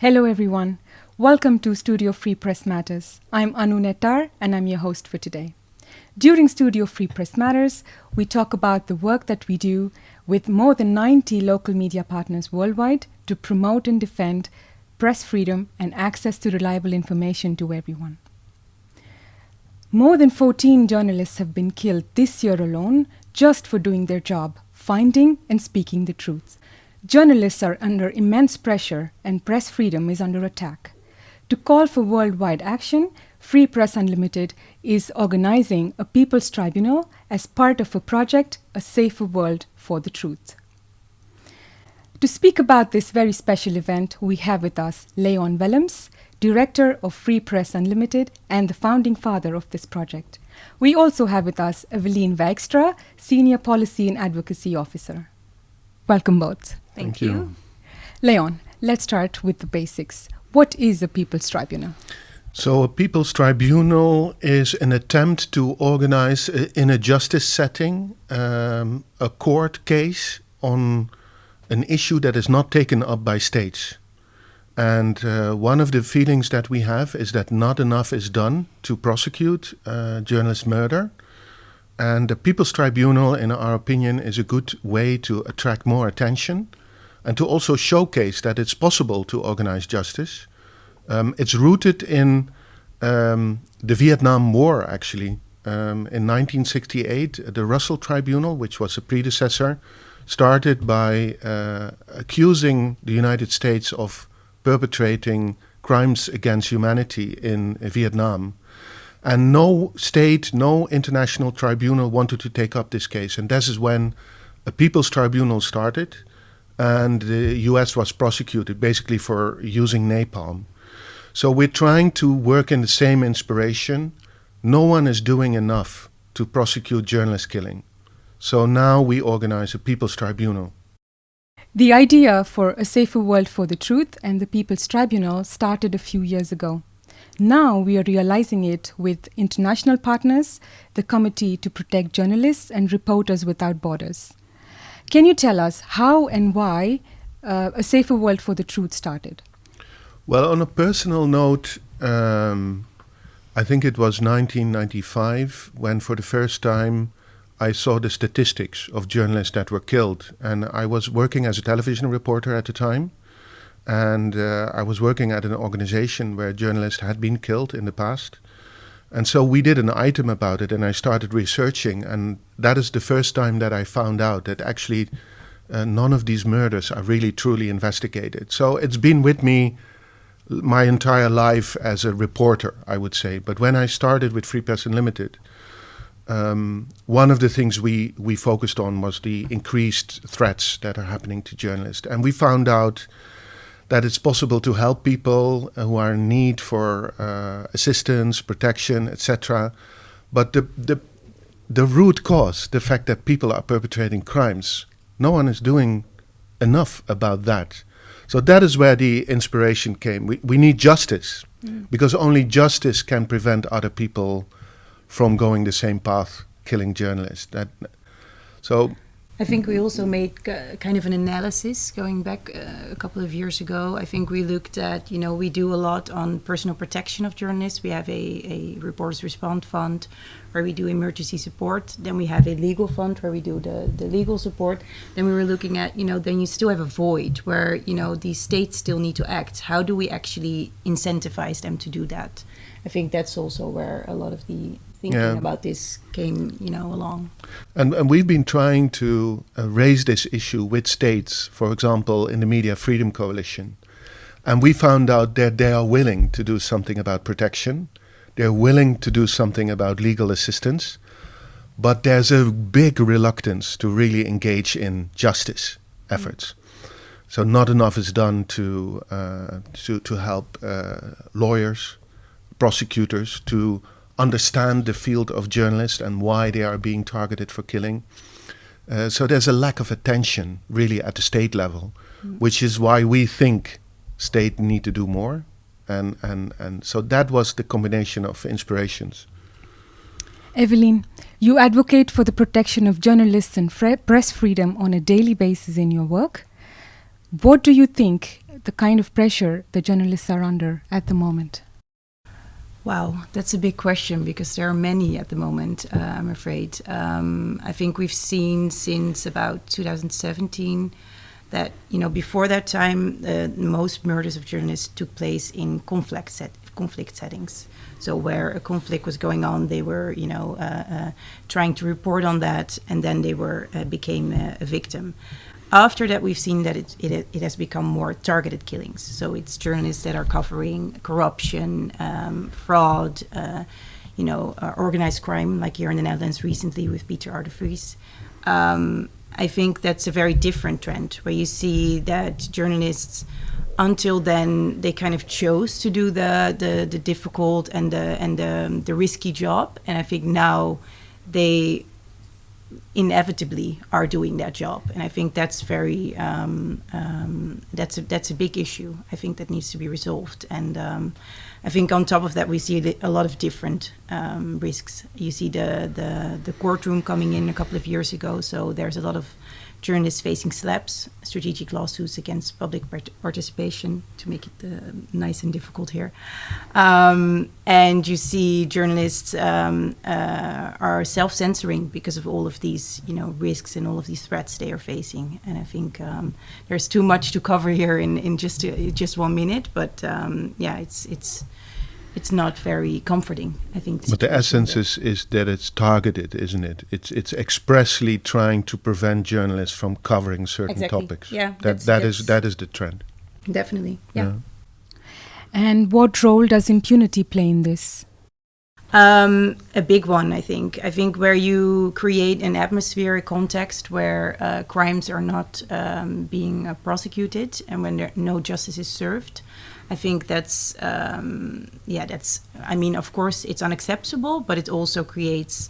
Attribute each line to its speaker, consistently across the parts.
Speaker 1: Hello, everyone. Welcome to Studio Free Press Matters. I'm Anu Nettar, and I'm your host for today. During Studio Free Press Matters, we talk about the work that we do with more than 90 local media partners worldwide to promote and defend press freedom and access to reliable information to everyone. More than 14 journalists have been killed this year alone just for doing their job, finding and speaking the truth. Journalists are under immense pressure and press freedom is under attack. To call for worldwide action, Free Press Unlimited is organizing a People's Tribunal as part of a project, A Safer World for the Truth. To speak about this very special event, we have with us Leon Willems, Director of Free Press Unlimited and the founding father of this project. We also have with us Evelien Wijkstra, Senior Policy and Advocacy Officer. Welcome both.
Speaker 2: Thank, Thank you. you.
Speaker 1: Leon, let's start with the basics. What is a People's Tribunal?
Speaker 2: So, a People's Tribunal is an attempt to organize uh, in a justice setting um, a court case on an issue that is not taken up by states. And uh, one of the feelings that we have is that not enough is done to prosecute uh, journalist murder. And the People's Tribunal, in our opinion, is a good way to attract more attention and to also showcase that it's possible to organize justice. Um, it's rooted in um, the Vietnam War, actually. Um, in 1968, the Russell Tribunal, which was a predecessor, started by uh, accusing the United States of perpetrating crimes against humanity in Vietnam. And no state, no international tribunal wanted to take up this case. And this is when a People's Tribunal started and the US was prosecuted basically for using napalm. So we're trying to work in the same inspiration. No one is doing enough to prosecute journalist killing. So now we organize a People's Tribunal.
Speaker 1: The idea for a safer world for the truth and the People's Tribunal started a few years ago. Now we are realizing it with international partners, the Committee to Protect Journalists and Reporters Without Borders. Can you tell us how and why uh, A Safer World for the Truth started?
Speaker 2: Well, on a personal note, um, I think it was 1995 when, for the first time, I saw the statistics of journalists that were killed. And I was working as a television reporter at the time. And uh, I was working at an organization where journalists had been killed in the past. And so we did an item about it, and I started researching. And that is the first time that I found out that actually uh, none of these murders are really truly investigated. So it's been with me my entire life as a reporter, I would say. But when I started with Free Press Unlimited, um, one of the things we, we focused on was the increased threats that are happening to journalists. And we found out that it's possible to help people who are in need for uh, assistance, protection, etc. But the, the, the root cause, the fact that people are perpetrating crimes, no one is doing enough about that. So that is where the inspiration came. We, we need justice mm. because only justice can prevent other people from going the same path, killing journalists. That, so
Speaker 3: I think we also made kind of an analysis going back uh, a couple of years ago. I think we looked at, you know, we do a lot on personal protection of journalists. We have a, a Reporters Respond Fund where we do emergency support. Then we have a legal fund where we do the, the legal support. Then we were looking at, you know, then you still have a void where, you know, these states still need to act. How do we actually incentivize them to do that? I think that's also where a lot of the thinking yeah. about this came, you know, along.
Speaker 2: And, and we've been trying to uh, raise this issue with states, for example, in the Media Freedom Coalition. And we found out that they are willing to do something about protection. They're willing to do something about legal assistance. But there's a big reluctance to really engage in justice efforts. Mm. So not enough is done to, uh, to, to help uh, lawyers, prosecutors, to understand the field of journalists and why they are being targeted for killing. Uh, so there's a lack of attention really at the state level, mm. which is why we think state need to do more. And, and, and so that was the combination of inspirations.
Speaker 1: Evelien, you advocate for the protection of journalists and press freedom on a daily basis in your work. What do you think the kind of pressure the journalists are under at the moment?
Speaker 3: Wow, that's a big question because there are many at the moment, uh, I'm afraid. Um, I think we've seen since about 2017 that, you know, before that time, uh, most murders of journalists took place in conflict, set, conflict settings. So where a conflict was going on, they were, you know, uh, uh trying to report on that, and then they were uh, became a, a victim. After that, we've seen that it, it, it, has become more targeted killings. So it's journalists that are covering corruption, um, fraud, uh, you know, uh, organized crime, like here in the Netherlands recently with Peter Vries. Um, I think that's a very different trend where you see that journalists, until then, they kind of chose to do the, the, the difficult and the, and the, the risky job. And I think now they inevitably are doing that job. And i think that's very um, um, that's a that's a big issue i think that needs to be resolved. And um, i think on top of that we see a lot of different um, risks. You see the, the the courtroom coming in a couple of years ago so there's a lot of journalists facing SLAPPs, strategic lawsuits against public part participation, to make it uh, nice and difficult here. Um, and you see journalists um, uh, are self-censoring because of all of these, you know, risks and all of these threats they are facing. And I think um, there's too much to cover here in, in just uh, just one minute. But um, yeah, it's it's it's not very comforting. I think.
Speaker 2: But the essence is is that it's targeted, isn't it? It's it's expressly trying to prevent journalists from covering certain
Speaker 3: exactly.
Speaker 2: topics.
Speaker 3: Yeah,
Speaker 2: that that's, that is, that is the trend.
Speaker 3: Definitely. Yeah. yeah.
Speaker 1: And what role does impunity play in this?
Speaker 3: Um, a big one, I think. I think where you create an atmosphere, a context where uh, crimes are not um, being uh, prosecuted and when there, no justice is served, I think that's um, yeah that's I mean of course it's unacceptable but it also creates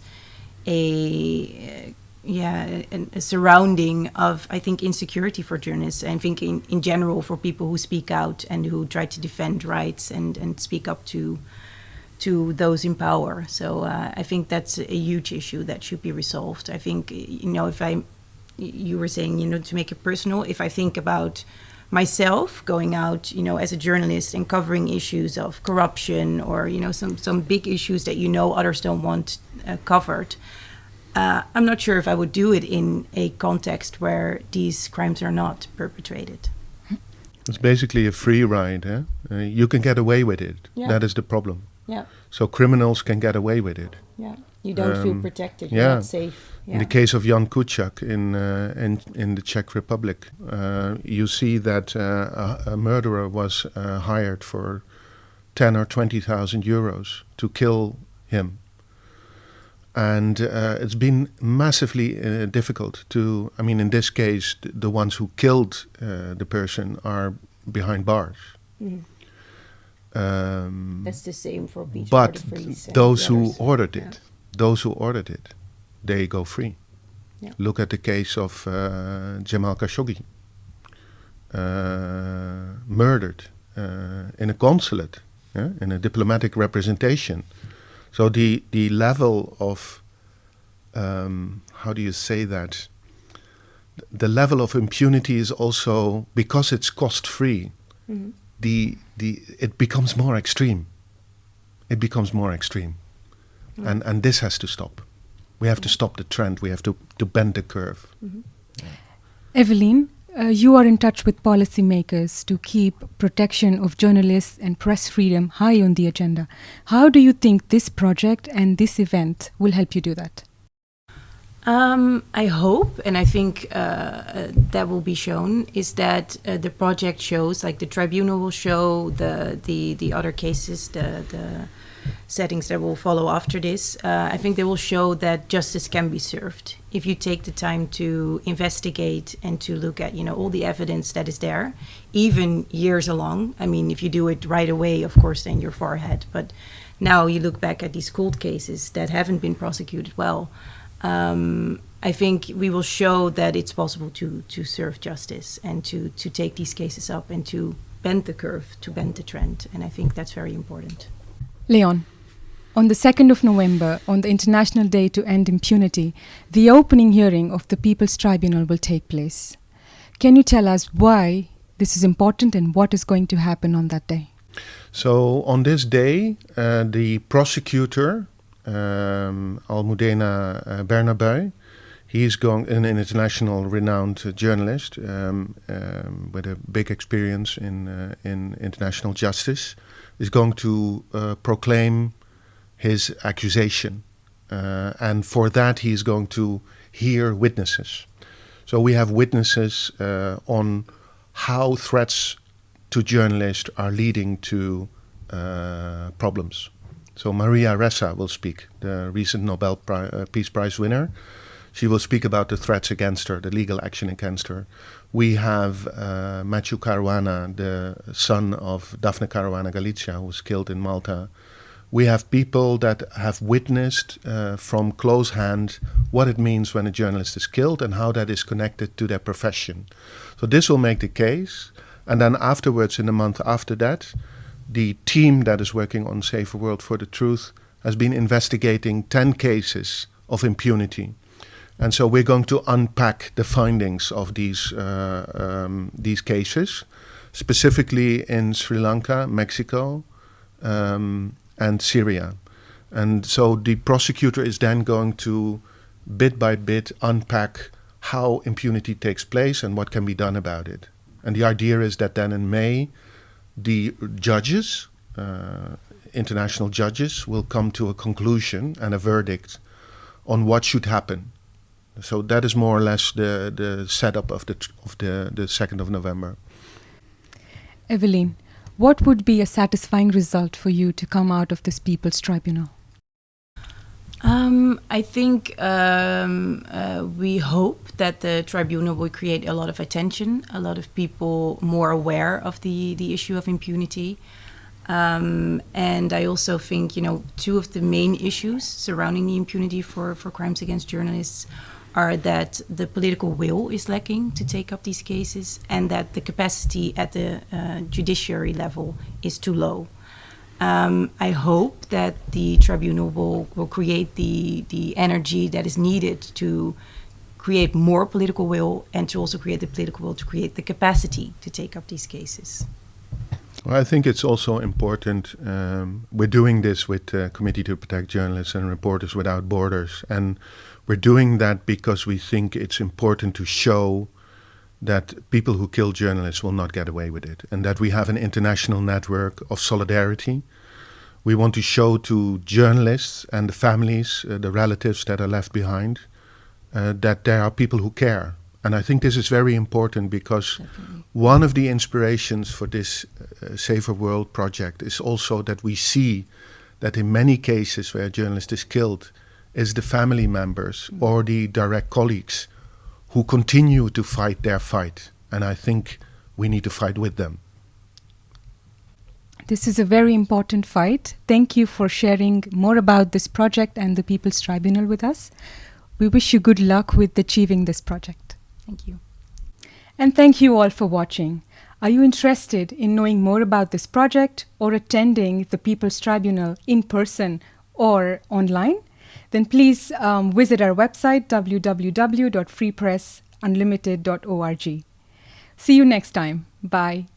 Speaker 3: a yeah a, a, surrounding of I think insecurity for journalists. I think in, in general for people who speak out and who try to defend rights and and speak up to to those in power. So uh, I think that's a huge issue that should be resolved. I think you know if I you were saying you know to make it personal if I think about myself going out, you know, as a journalist and covering issues of corruption or you know some some big issues that you know others don't want uh, covered. Uh, I'm not sure if I would do it in a context where these crimes are not perpetrated.
Speaker 2: It's basically a free ride. Eh? Uh, you can get away with it. Yeah. That is the problem.
Speaker 3: Yeah.
Speaker 2: So criminals can get away with it.
Speaker 3: Yeah. You don't um, feel protected. You're yeah. not safe.
Speaker 2: Yeah. In the case of Jan Kuciak in uh, in in the Czech Republic, uh, you see that uh, a, a, murderer was uh, hired for ten or twenty thousand euros to kill him, and uh, it's been massively uh, difficult to. I mean, in this case, th the ones who killed the person are behind bars. Mm.
Speaker 3: Um, That's the same for Beach
Speaker 2: But those who ordered it, yeah. those who ordered it, they go free. Yeah. Look at the case of uh, Jamal Khashoggi, uh, murdered uh, in a consulate, in a diplomatic representation. So the the level of um, how do you say that? The level of impunity is also because it's cost free. Mm -hmm. The the it becomes more extreme. It becomes more extreme, mm. and and this has to stop. We have to stop the trend. We have to, to bend the curve. Mm-hmm.
Speaker 1: Yeah. Evelien, uh, you are in touch with policymakers to keep protection of journalists and press freedom high on the agenda. How do you think this project and this event will help you do that?
Speaker 3: Um, I hope, and I think uh, uh, that will be shown, is that uh, the project shows, like the tribunal will show the the the other cases, the the settings that will follow after this, uh, I think they will show that justice can be served if you take the time to investigate and to look at you know all the evidence that is there, even years along. I mean, if you do it right away, of course, then you're far ahead. But now you look back at these cold cases that haven't been prosecuted well. Um, I think we will show that it's possible to to serve justice and to to take these cases up and to bend the curve, to bend the trend, and I think that's very important.
Speaker 1: Leon, on the 2nd of November, on the International Day to End Impunity, the opening hearing of the People's Tribunal will take place. Can you tell us why this is important and what is going to happen on that day?
Speaker 2: So on this day, uh, the prosecutor, um, Almudena uh, Bernabeu, he is going an international renowned uh, journalist um, um, with a big experience in uh, in international justice, is going to uh, proclaim his accusation, uh, and for that he is going to hear witnesses. So we have witnesses uh, on how threats to journalists are leading to uh, problems. So Maria Ressa will speak, the recent Nobel Pri uh, Peace Prize winner. She will speak about the threats against her, the legal action against her. We have uh, Matthew Caruana, the son of Daphne Caruana Galizia, who was killed in Malta. We have people that have witnessed uh, from close hand what it means when a journalist is killed and how that is connected to their profession. So this will make the case. And then afterwards, in the month after that, the team that is working on Safer World for the Truth has been investigating 10 cases of impunity. And so we're going to unpack the findings of these, uh, um, these cases, specifically in Sri Lanka, Mexico, um, and Syria. And so the prosecutor is then going to, bit by bit, unpack how impunity takes place and what can be done about it. And the idea is that then in May, the judges, uh, international judges, will come to a conclusion and a verdict on what should happen. So that is more or less the, the setup of the of the the second of November.
Speaker 1: Evelien, what would be a satisfying result for you to come out of this People's Tribunal?
Speaker 3: Um, I think um, uh, we hope that the tribunal will create a lot of attention, a lot of people more aware of the, the issue of impunity. Um, and I also think, you know, two of the main issues surrounding the impunity for, for crimes against journalists are that the political will is lacking to take up these cases and that the capacity at the uh, judiciary level is too low. Um, I hope that the tribunal will, will create the, the energy that is needed to create more political will and to also create the political will to create the capacity to take up these cases.
Speaker 2: Well, I think it's also important. Um, we're doing this with the Committee to Protect Journalists and Reporters Without Borders, and we're doing that because we think it's important to show that people who kill journalists will not get away with it, and that we have an international network of solidarity. We want to show to journalists and the families, uh, the relatives that are left behind, uh, that there are people who care. And I think this is very important because Definitely. One of the inspirations for this uh, Safer World project is also that we see that in many cases where a journalist is killed, is the family members or the direct colleagues who continue to fight their fight. And I think we need to fight with them.
Speaker 1: This is a very important fight. Thank you for sharing more about this project and the People's Tribunal with us. We wish you good luck with achieving this project.
Speaker 3: Thank you.
Speaker 1: And thank you all for watching. Are you interested in knowing more about this project or attending the People's Tribunal in person or online? then please um, visit our website www.freepressunlimited.org. See you next time. Bye.